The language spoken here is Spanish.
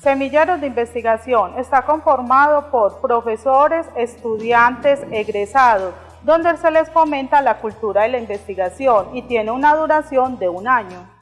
Semilleros de Investigación está conformado por profesores, estudiantes, egresados, donde se les fomenta la cultura de la investigación y tiene una duración de un año.